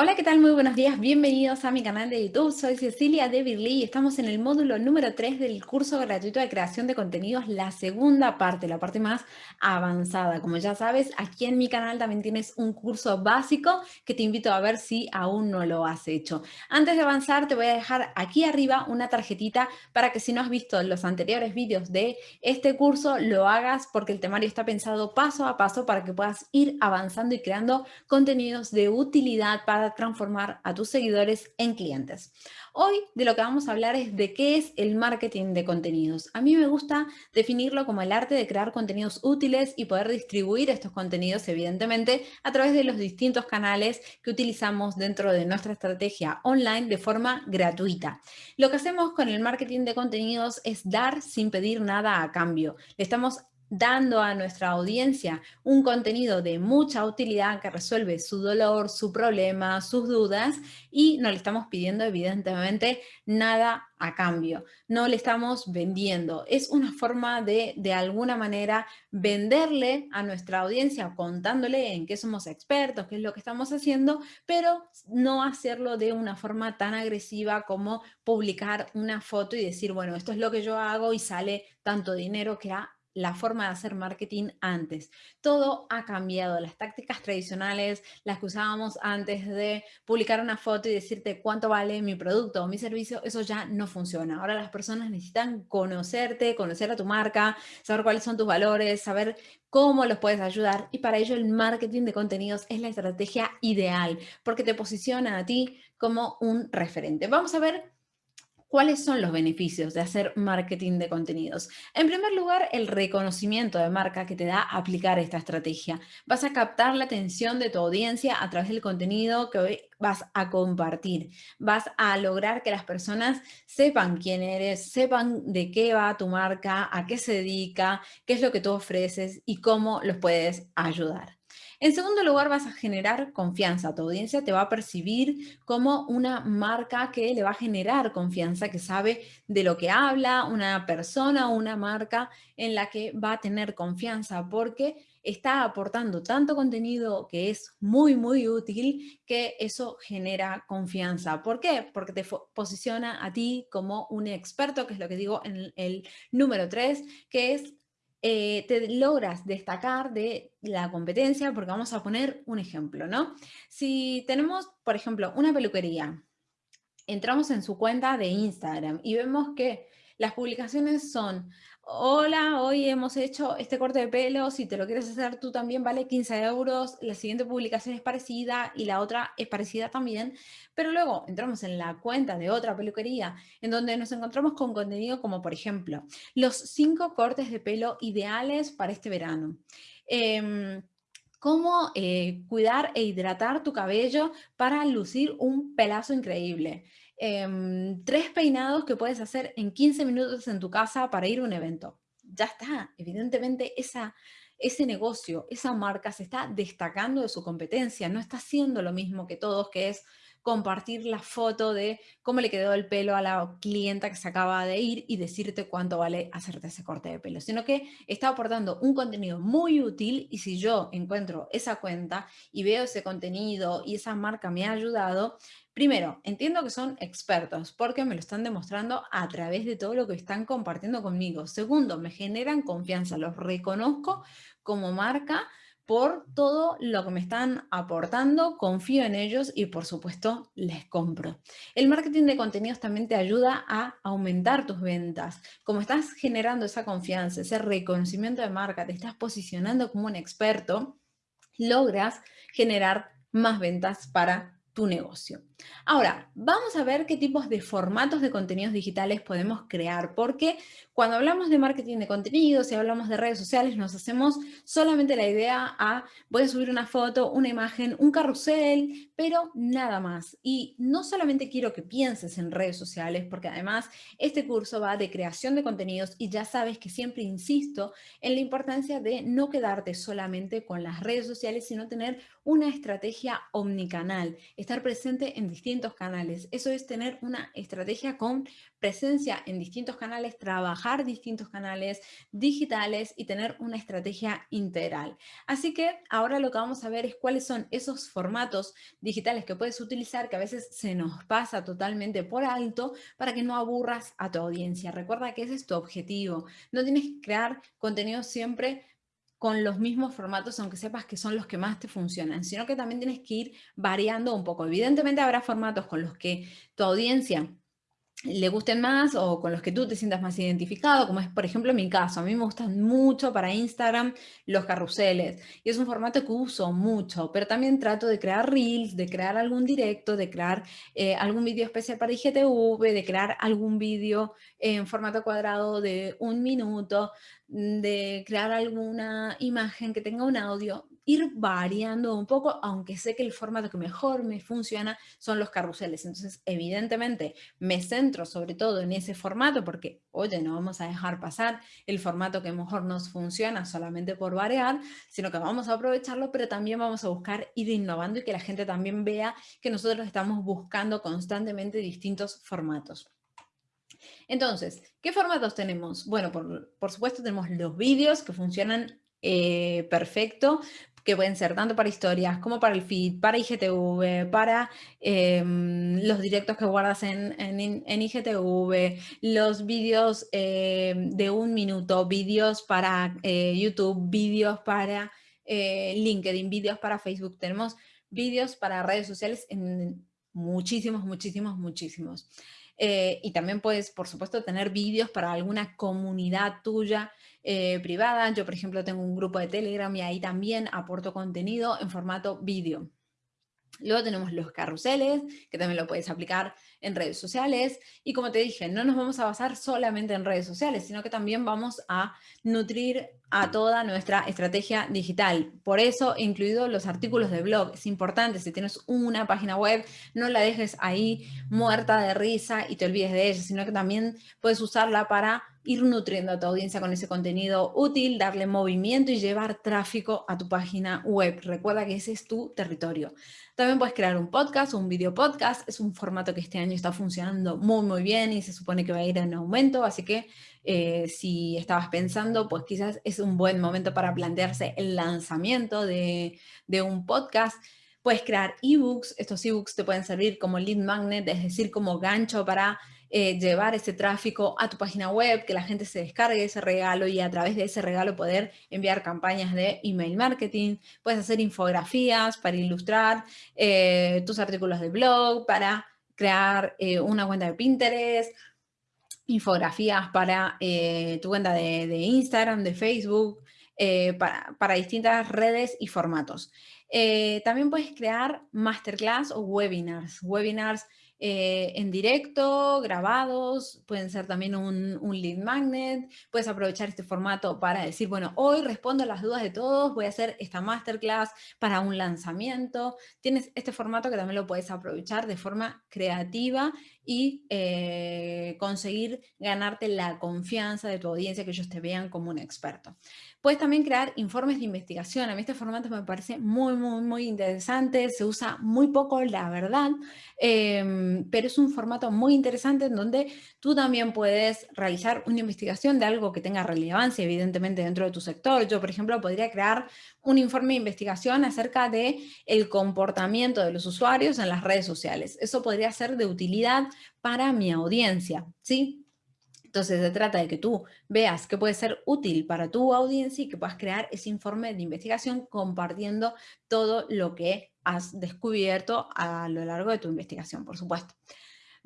Hola, ¿qué tal? Muy buenos días. Bienvenidos a mi canal de YouTube. Soy Cecilia de Birly y estamos en el módulo número 3 del curso gratuito de creación de contenidos, la segunda parte, la parte más avanzada. Como ya sabes, aquí en mi canal también tienes un curso básico que te invito a ver si aún no lo has hecho. Antes de avanzar, te voy a dejar aquí arriba una tarjetita para que si no has visto los anteriores vídeos de este curso, lo hagas porque el temario está pensado paso a paso para que puedas ir avanzando y creando contenidos de utilidad para transformar a tus seguidores en clientes. Hoy de lo que vamos a hablar es de qué es el marketing de contenidos. A mí me gusta definirlo como el arte de crear contenidos útiles y poder distribuir estos contenidos, evidentemente, a través de los distintos canales que utilizamos dentro de nuestra estrategia online de forma gratuita. Lo que hacemos con el marketing de contenidos es dar sin pedir nada a cambio. Le estamos dando a nuestra audiencia un contenido de mucha utilidad que resuelve su dolor, su problema, sus dudas y no le estamos pidiendo evidentemente nada a cambio. No le estamos vendiendo. Es una forma de, de alguna manera, venderle a nuestra audiencia contándole en qué somos expertos, qué es lo que estamos haciendo, pero no hacerlo de una forma tan agresiva como publicar una foto y decir, bueno, esto es lo que yo hago y sale tanto dinero que ha la forma de hacer marketing antes. Todo ha cambiado. Las tácticas tradicionales, las que usábamos antes de publicar una foto y decirte cuánto vale mi producto o mi servicio, eso ya no funciona. Ahora las personas necesitan conocerte, conocer a tu marca, saber cuáles son tus valores, saber cómo los puedes ayudar y para ello el marketing de contenidos es la estrategia ideal porque te posiciona a ti como un referente. Vamos a ver ¿Cuáles son los beneficios de hacer marketing de contenidos? En primer lugar, el reconocimiento de marca que te da aplicar esta estrategia. Vas a captar la atención de tu audiencia a través del contenido que hoy vas a compartir. Vas a lograr que las personas sepan quién eres, sepan de qué va tu marca, a qué se dedica, qué es lo que tú ofreces y cómo los puedes ayudar. En segundo lugar, vas a generar confianza. Tu audiencia te va a percibir como una marca que le va a generar confianza, que sabe de lo que habla, una persona o una marca en la que va a tener confianza porque está aportando tanto contenido que es muy, muy útil que eso genera confianza. ¿Por qué? Porque te posiciona a ti como un experto, que es lo que digo en el número 3, que es eh, te logras destacar de la competencia, porque vamos a poner un ejemplo, ¿no? Si tenemos, por ejemplo, una peluquería, entramos en su cuenta de Instagram y vemos que las publicaciones son hola, hoy hemos hecho este corte de pelo, si te lo quieres hacer tú también vale 15 euros, la siguiente publicación es parecida y la otra es parecida también, pero luego entramos en la cuenta de otra peluquería en donde nos encontramos con contenido como por ejemplo, los cinco cortes de pelo ideales para este verano. Em, cómo eh, cuidar e hidratar tu cabello para lucir un pelazo increíble. Em, tres peinados que puedes hacer en 15 minutos en tu casa para ir a un evento. Ya está, evidentemente ese negocio, esa marca se está destacando de su competencia, no está haciendo lo mismo que todos, que es compartir la foto de cómo le quedó el pelo a la clienta que se acaba de ir y decirte cuánto vale hacerte ese corte de pelo, sino que está aportando un contenido muy útil y si yo encuentro esa cuenta y veo ese contenido y esa marca me ha ayudado, primero, entiendo que son expertos porque me lo están demostrando a través de todo lo que están compartiendo conmigo. Segundo, me generan confianza, los reconozco como marca por todo lo que me están aportando, confío en ellos y por supuesto les compro. El marketing de contenidos también te ayuda a aumentar tus ventas. Como estás generando esa confianza, ese reconocimiento de marca, te estás posicionando como un experto, logras generar más ventas para tu negocio. Ahora, vamos a ver qué tipos de formatos de contenidos digitales podemos crear, porque cuando hablamos de marketing de contenidos y hablamos de redes sociales, nos hacemos solamente la idea a voy a subir una foto, una imagen, un carrusel, pero nada más. Y no solamente quiero que pienses en redes sociales, porque además este curso va de creación de contenidos y ya sabes que siempre insisto en la importancia de no quedarte solamente con las redes sociales, sino tener una estrategia omnicanal, estar presente en distintos canales. Eso es tener una estrategia con presencia en distintos canales, trabajar distintos canales digitales y tener una estrategia integral. Así que ahora lo que vamos a ver es cuáles son esos formatos digitales que puedes utilizar que a veces se nos pasa totalmente por alto para que no aburras a tu audiencia. Recuerda que ese es tu objetivo. No tienes que crear contenido siempre con los mismos formatos, aunque sepas que son los que más te funcionan, sino que también tienes que ir variando un poco. Evidentemente habrá formatos con los que tu audiencia le gusten más o con los que tú te sientas más identificado, como es por ejemplo mi caso. A mí me gustan mucho para Instagram los carruseles y es un formato que uso mucho, pero también trato de crear reels, de crear algún directo, de crear eh, algún vídeo especial para IGTV, de crear algún vídeo en formato cuadrado de un minuto, de crear alguna imagen que tenga un audio ir variando un poco, aunque sé que el formato que mejor me funciona son los carruseles. Entonces, evidentemente, me centro sobre todo en ese formato porque, oye, no vamos a dejar pasar el formato que mejor nos funciona solamente por variar, sino que vamos a aprovecharlo, pero también vamos a buscar ir innovando y que la gente también vea que nosotros estamos buscando constantemente distintos formatos. Entonces, ¿qué formatos tenemos? Bueno, por, por supuesto tenemos los vídeos que funcionan eh, perfecto, que pueden ser tanto para historias como para el feed, para IGTV, para em, los directos que guardas en, en, IGTV, los vídeos em, de un minuto, vídeos para eh, YouTube, vídeos para eh, LinkedIn, vídeos para Facebook. Tenemos vídeos para redes sociales en muchísimos, muchísimos, muchísimos. Eh, y también puedes, por supuesto, tener vídeos para alguna comunidad tuya eh, privada. Yo, por ejemplo, tengo un grupo de Telegram y ahí también aporto contenido en formato vídeo. Luego tenemos los carruseles, que también lo puedes aplicar en redes sociales. Y como te dije, no nos vamos a basar solamente en redes sociales, sino que también vamos a nutrir a toda nuestra estrategia digital. Por eso incluido los artículos de blog. Es importante, si tienes una página web, no la dejes ahí muerta de risa y te olvides de ella, sino que también puedes usarla para ir nutriendo a tu audiencia con ese contenido útil, darle movimiento y llevar tráfico a tu página web. Recuerda que ese es tu territorio. También puedes crear un podcast un video podcast. Es un formato que este año está funcionando muy, muy bien y se supone que va a ir en aumento. Así que eh, si estabas pensando, pues quizás es un buen momento para plantearse el lanzamiento de, de un podcast. Puedes crear ebooks. Estos ebooks te pueden servir como lead magnet, es decir, como gancho para eh, llevar ese tráfico a tu página web, que la gente se descargue ese regalo y a través de ese regalo poder enviar campañas de email marketing. Puedes hacer infografías para ilustrar eh, tus artículos de blog, para crear eh, una cuenta de Pinterest, infografías para tu cuenta de, Instagram, de Facebook, para, para, distintas redes y formatos. también puedes crear masterclass o webinars. Webinars eh, en directo, grabados, pueden ser también un, un, lead magnet, puedes aprovechar este formato para decir, bueno, hoy respondo las dudas de todos, voy a hacer esta masterclass para un lanzamiento. Tienes este formato que también lo puedes aprovechar de forma creativa y eh, conseguir ganarte la confianza de tu audiencia, que ellos te vean como un experto. Puedes también crear informes de investigación. A mí este formato me parece muy, muy, muy interesante. Se usa muy poco, la verdad, em, pero es un formato muy interesante en donde tú también puedes realizar una investigación de algo que tenga relevancia, evidentemente, dentro de tu sector. Yo, por ejemplo, podría crear un informe de investigación acerca de el comportamiento de los usuarios en las redes sociales. Eso podría ser de utilidad para mi audiencia, ¿sí? Entonces se trata de que tú veas que puede ser útil para tu audiencia y que puedas crear ese informe de investigación compartiendo todo lo que has descubierto a lo largo de tu investigación, por supuesto.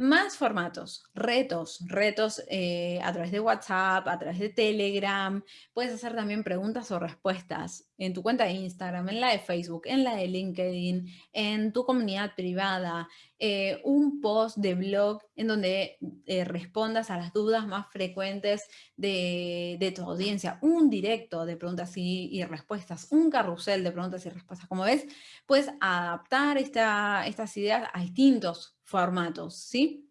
Más formatos, retos, retos eh, a través de WhatsApp, a través de Telegram. Puedes hacer también preguntas o respuestas en tu cuenta de Instagram, en la de Facebook, en la de LinkedIn, en tu comunidad privada, eh, un post de blog en donde eh, respondas a las dudas más frecuentes de, tu audiencia, un directo de preguntas y, respuestas, un carrusel de preguntas y respuestas. Como ves, puedes adaptar estas ideas a distintos formatos, ¿sí?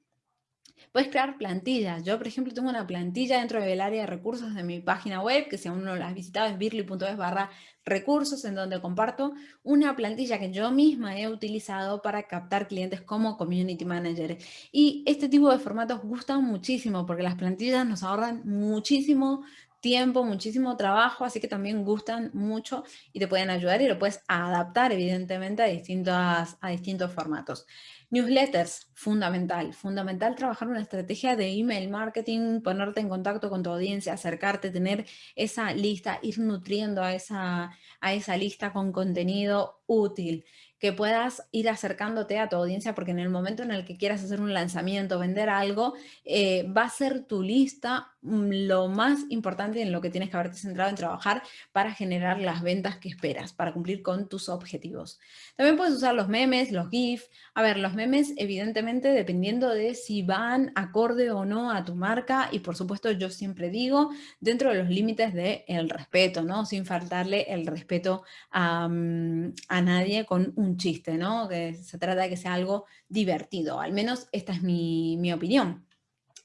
Puedes crear plantillas. Yo, por ejemplo, tengo una plantilla dentro del área de recursos de mi página web, que si aún no la has visitado es birly.es barra recursos, en donde comparto una plantilla que yo misma he utilizado para captar clientes como Community Manager. Y este tipo de formatos gustan muchísimo porque las plantillas nos ahorran muchísimo tiempo, muchísimo trabajo, así que también gustan mucho y te pueden ayudar y lo puedes adaptar evidentemente a, distintas, a distintos formatos. Newsletters, fundamental. Fundamental trabajar una estrategia de email marketing, ponerte en contacto con tu audiencia, acercarte, tener esa lista, ir nutriendo a esa, a esa lista con contenido útil que puedas ir acercándote a tu audiencia porque en el momento en el que quieras hacer un lanzamiento, vender algo, eh, va a ser tu lista mm, lo más importante en lo que tienes que haberte centrado en trabajar para generar las ventas que esperas, para cumplir con tus objetivos. También puedes usar los memes, los GIF. A ver, los memes evidentemente dependiendo de si van acorde o no a tu marca y por supuesto yo siempre digo dentro de los límites del respeto, ¿no? Sin faltarle el respeto a, mm, a nadie con un chiste, ¿no? Que se trata de que sea algo divertido, al menos esta es mi, mi opinión.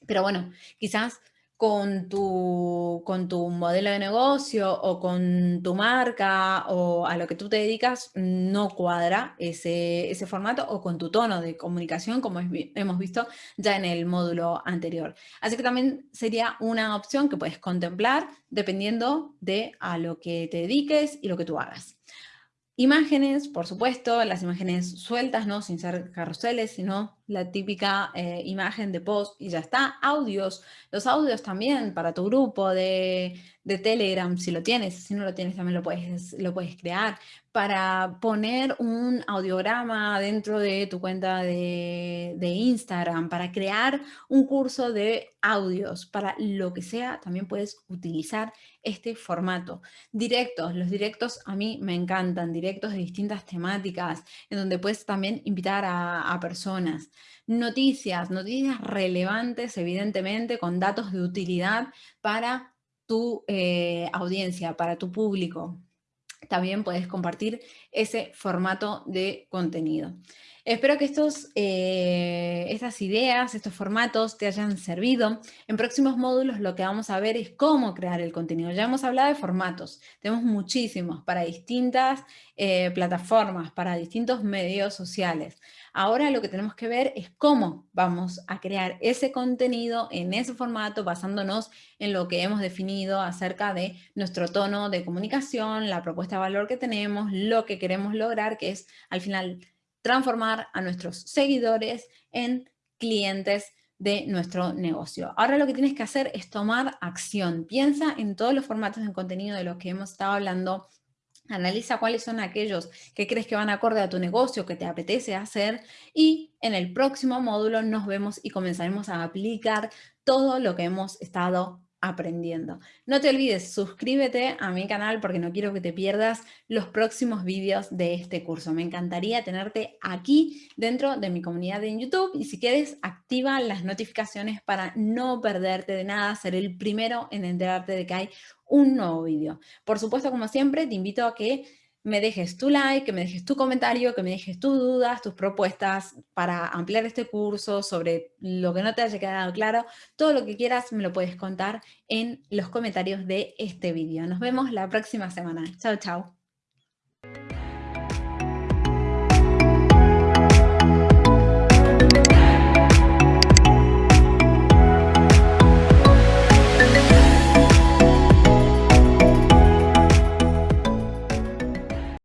Pero bueno, quizás con tu, con tu modelo de negocio o con tu marca o a lo que tú te dedicas no cuadra ese, ese formato o con tu tono de comunicación como hemos visto ya en el módulo anterior. Así que también sería una opción que puedes contemplar dependiendo de a lo que te dediques y lo que tú hagas. Imágenes, por supuesto, las imágenes sueltas, ¿no? Sin ser carruseles, sino la típica eh, imagen de post y ya está. Audios, los audios también para tu grupo de, de, Telegram, si lo tienes, si no lo tienes también lo puedes, lo puedes crear. Para poner un audiograma dentro de tu cuenta de, Instagram, para crear un curso de audios, para lo que sea, también puedes utilizar este formato. Directos, los directos a mí me encantan, directos de distintas temáticas, en donde puedes también invitar a, a personas. Noticias, noticias relevantes, evidentemente, con datos de utilidad para tu eh, audiencia, para tu público. También puedes compartir ese formato de contenido. Espero que estos, eh, estas ideas, estos formatos te hayan servido. En próximos módulos lo que vamos a ver es cómo crear el contenido. Ya hemos hablado de formatos, tenemos muchísimos para distintas eh, plataformas, para distintos medios sociales. Ahora lo que tenemos que ver es cómo vamos a crear ese contenido en ese formato basándonos en lo que hemos definido acerca de nuestro tono de comunicación, la propuesta de valor que tenemos, lo que queremos lograr, que es al final transformar a nuestros seguidores en clientes de nuestro negocio. Ahora lo que tienes que hacer es tomar acción. Piensa en todos los formatos de contenido de los que hemos estado hablando. Analiza cuáles son aquellos que crees que van acorde a tu negocio, que te apetece hacer y en el próximo módulo nos vemos y comenzaremos a aplicar todo lo que hemos estado aprendiendo. No te olvides, suscríbete a mi canal porque no quiero que te pierdas los próximos vídeos de este curso. Me encantaría tenerte aquí dentro de mi comunidad en YouTube y si quieres, activa las notificaciones para no perderte de nada, ser el primero en enterarte de que hay un nuevo vídeo. Por supuesto, como siempre, te invito a que me dejes tu like, que me dejes tu comentario, que me dejes tus dudas, tus propuestas para ampliar este curso sobre lo que no te haya quedado claro. Todo lo que quieras me lo puedes contar en los comentarios de este vídeo. Nos vemos la próxima semana. Chao, chao.